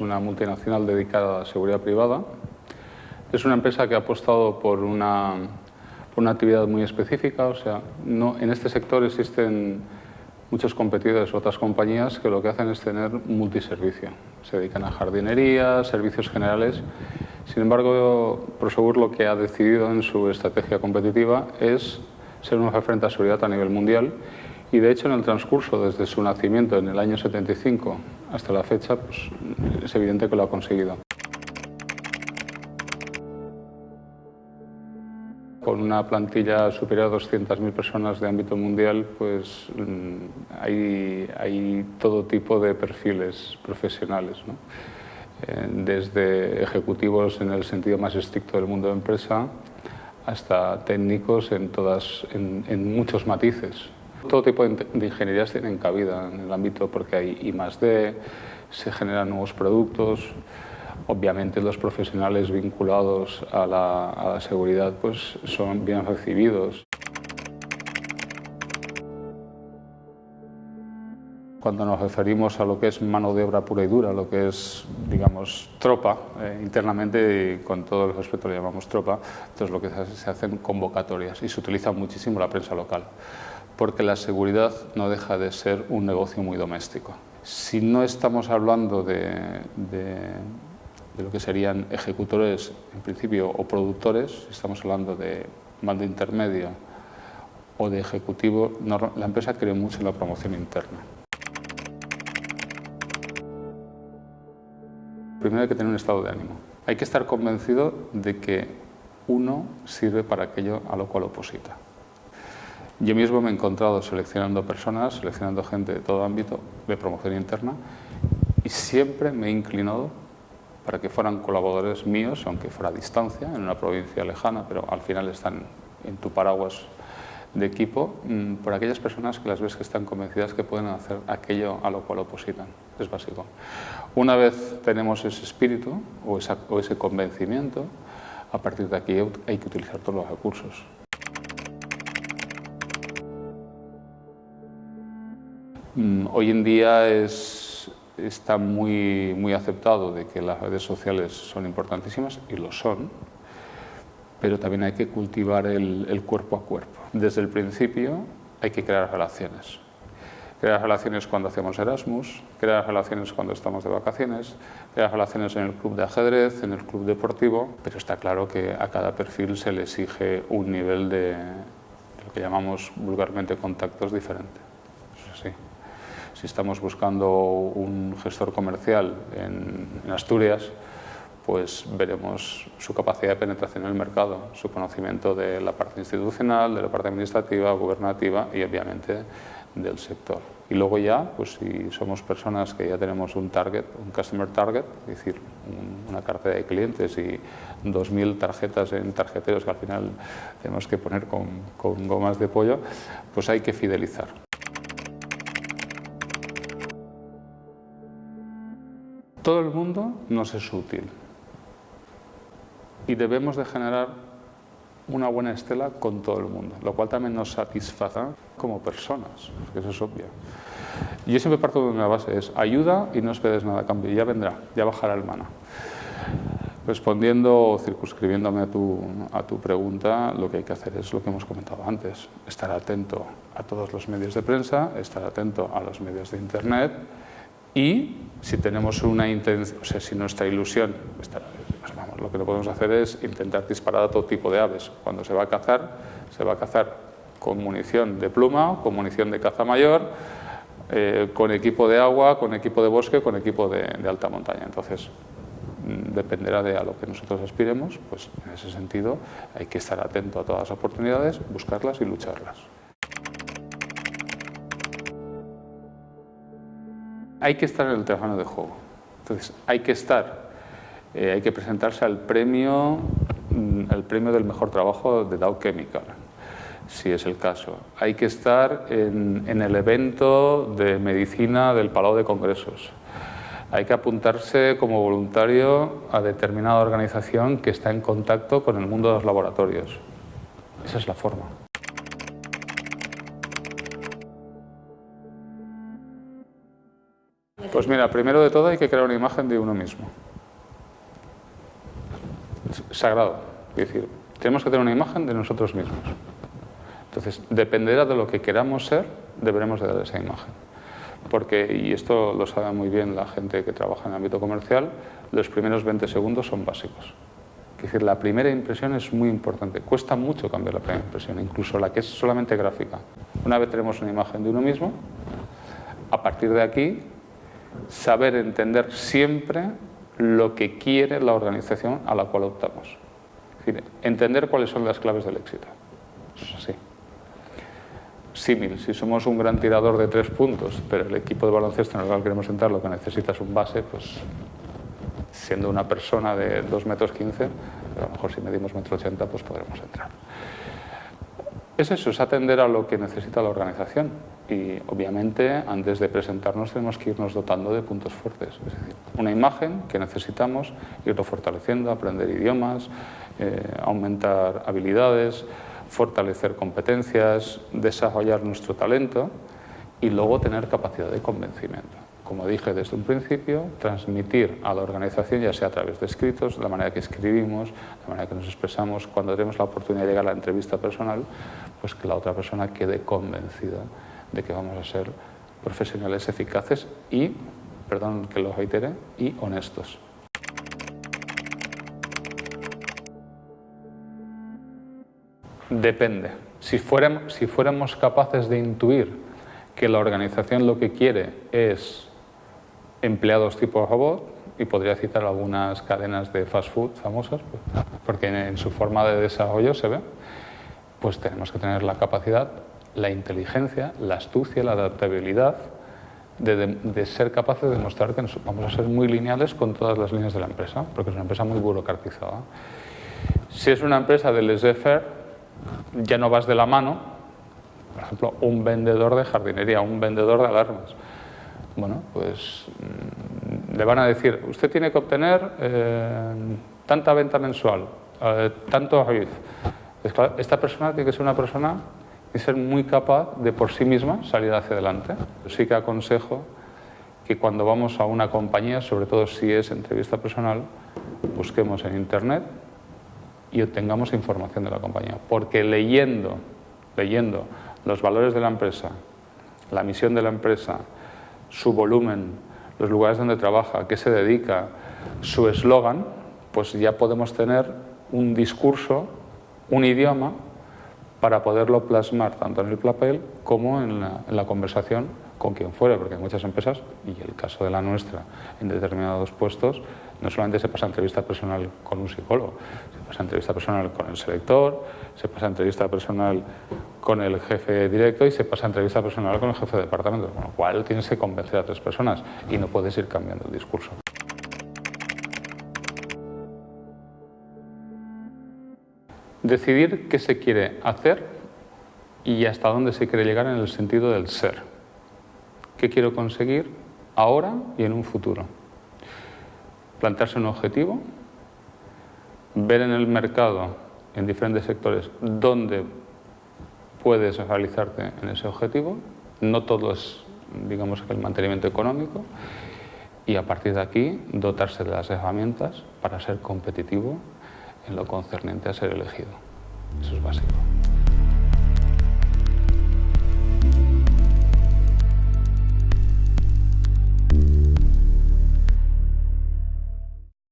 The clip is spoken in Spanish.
Una multinacional dedicada a seguridad privada. Es una empresa que ha apostado por una, por una actividad muy específica, o sea, no, en este sector existen muchos competidores, otras compañías que lo que hacen es tener multiservicio. Se dedican a jardinería, servicios generales. Sin embargo, Prosegur lo que ha decidido en su estrategia competitiva es ser una referente a seguridad a nivel mundial y de hecho en el transcurso desde su nacimiento en el año 75 hasta la fecha pues, es evidente que lo ha conseguido. Con una plantilla superior a 200.000 personas de ámbito mundial, pues mm, hay, todo tipo de perfiles profesionales. Eh, desde ejecutivos en el sentido más estricto del mundo de empresa hasta técnicos en, todas, en muchos matices. Todo tipo de ingenierías tienen cabida en el ámbito porque hay I D, se generan nuevos productos, obviamente los profesionales vinculados a la, a la seguridad pues, son bien recibidos. Cuando nos referimos a lo que es mano de obra pura y dura, lo que es, digamos, tropa, eh, internamente, y con todo el respeto le llamamos tropa, entonces lo que se, hace, se hacen convocatorias y se utiliza muchísimo la prensa local, porque la seguridad no deja de ser un negocio muy doméstico. Si no estamos hablando de, lo que serían ejecutores, en principio, o productores, estamos hablando de mando intermedio o de ejecutivo, la empresa cree mucho en la promoción interna. Primero hay que tener un estado de ánimo. Hay que estar convencido de que uno sirve para aquello a lo cual oposita. Yo mismo me he encontrado seleccionando personas, seleccionando gente de todo ámbito de promoción interna y siempre me he inclinado para que fueran colaboradores míos, aunque fuera a distancia, en una provincia lejana, pero al final están en tu paraguas de equipo mm, por aquellas personas que las ves que están convencidas que pueden hacer aquello a lo cual opositan. Es básico. Una vez tenemos ese espíritu o, ese convencimiento, a partir de aquí hay que utilizar todos los recursos. Hoy en día es, está muy, aceptado de que las redes sociales son importantísimas y lo son, pero también hay que cultivar el, el, cuerpo a cuerpo. Desde el principio hay que crear relaciones. Crear relaciones cuando hacemos Erasmus, crear relaciones cuando estamos de vacaciones, crear relaciones en el club de ajedrez, en el club deportivo, pero está claro que a cada perfil se le exige un nivel de lo que llamamos vulgarmente contactos diferente. Si estamos buscando un gestor comercial en, Asturias, pues veremos su capacidad de penetración en el mercado, su conocimiento de la parte institucional, de la parte administrativa, gubernativa y obviamente del sector. Y luego ya, pues si somos personas que ya tenemos un target, un customer target, es decir, un, una cartera de clientes y 2.000 tarjetas en tarjeteros que al final tenemos que poner con gomas de pollo, pues hay que fidelizar. Todo el mundo nos es útil, y debemos de generar una buena estela con todo el mundo, lo cual también nos satisface como personas, eso es obvio. Yo siempre parto de una base, es ayuda y no esperes nada a cambio, ya vendrá, ya bajará el mana. Respondiendo o circunscribiéndome a tu, a tu pregunta, lo que hay que hacer es lo que hemos comentado antes, estar atento a todos los medios de prensa, estar atento a los medios de internet y si tenemos una intención, o sea, si nuestra ilusión, estar, pues vamos, lo que no podemos hacer es intentar disparar a todo tipo de aves. Cuando se va a cazar, se va a cazar con munición de pluma, con munición de caza mayor, eh, con equipo de agua, con equipo de bosque, con equipo de, de alta montaña. Entonces, mm, dependerá de a lo que nosotros aspiremos, pues en ese sentido hay que estar atento a todas las oportunidades, buscarlas y lucharlas. Hay que estar en el terreno de juego. Entonces, hay que estar, eh, hay que presentarse al premio, mm, el premio del mejor trabajo de Dow Chemical, si es el caso. Hay que estar en, en el evento de medicina del Palau de Congresos. Hay que apuntarse como voluntario a determinada organización que está en contacto con el mundo de los laboratorios. Esa es la forma. Pues mira, primero de todo hay que crear una imagen de uno mismo. sagrado. Es decir, tenemos que tener una imagen de nosotros mismos. Entonces, dependerá de lo que queramos ser, deberemos de dar esa imagen. Porque, y esto lo sabe muy bien la gente que trabaja en el ámbito comercial, los primeros 20 segundos son básicos. Es decir, la primera impresión es muy importante. Cuesta mucho cambiar la primera impresión, incluso la que es solamente gráfica. Una vez tenemos una imagen de uno mismo, a partir de aquí, saber entender siempre lo que quiere la organización a la cual optamos. Entender cuáles son las claves del éxito. Eso es así símil. Si somos un gran tirador de tres puntos, pero el equipo de baloncesto en el cual queremos entrar lo que necesita es un base, pues siendo una persona de 2 metros 15, a lo mejor si medimos metro 80, pues podremos entrar. Es eso, es atender a lo que necesita la organización y obviamente antes de presentarnos tenemos que irnos dotando de puntos fuertes, es decir, una imagen que necesitamos, irlo fortaleciendo, aprender idiomas, eh, aumentar habilidades, fortalecer competencias, desarrollar nuestro talento y luego tener capacidad de convencimiento. Como dije desde un principio, transmitir a la organización, ya sea a través de escritos, la manera que escribimos, la manera que nos expresamos, cuando tenemos la oportunidad de llegar a la entrevista personal, pues que la otra persona quede convencida de que vamos a ser profesionales eficaces y, perdón que y honestos. Depende. Si fuéramos, si fuéramos capaces de intuir que la organización lo que quiere es empleados tipo robot, y podría citar algunas cadenas de fast food famosas, porque en su forma de desarrollo se ve, pues tenemos que tener la capacidad, la inteligencia, la astucia, la adaptabilidad de, ser capaces de demostrar que vamos a ser muy lineales con todas las líneas de la empresa, porque es una empresa muy burocratizada. Si es una empresa de laissez-faire, ya no vas de la mano, por ejemplo, un vendedor de jardinería, un vendedor de alarmas. Bueno, pues mm, le van a decir, usted tiene que obtener eh, tanta venta mensual, eh, tanto esta persona tiene que ser una persona y ser muy capaz de por sí misma salir hacia adelante. sí que aconsejo que cuando vamos a una compañía, sobre todo si es entrevista personal, busquemos en internet y obtengamos información de la compañía. Porque leyendo, leyendo los valores de la empresa, la misión de la empresa, su volumen, los lugares donde trabaja, qué se dedica, su eslogan, pues ya podemos tener un discurso, un idioma, para poderlo plasmar tanto en el papel como en la, conversación con quien fuera, porque hay muchas empresas, y el caso de la nuestra, en determinados puestos, no solamente se pasa entrevista personal con un psicólogo, se pasa entrevista personal con el selector, se pasa entrevista personal con el jefe directo y se pasa entrevista personal con el jefe de departamento, con lo cual tienes que convencer a tres personas y no puedes ir cambiando el discurso. Decidir qué se quiere hacer y hasta dónde se quiere llegar en el sentido del ser. ¿Qué quiero conseguir ahora y en un futuro? plantearse un objetivo, ver en el mercado, en diferentes sectores, dónde puedes realizarte en ese objetivo. No todo es, digamos, el mantenimiento económico. Y a partir de aquí, dotarse de las herramientas para ser competitivo en lo concerniente a ser elegido. Eso es básico.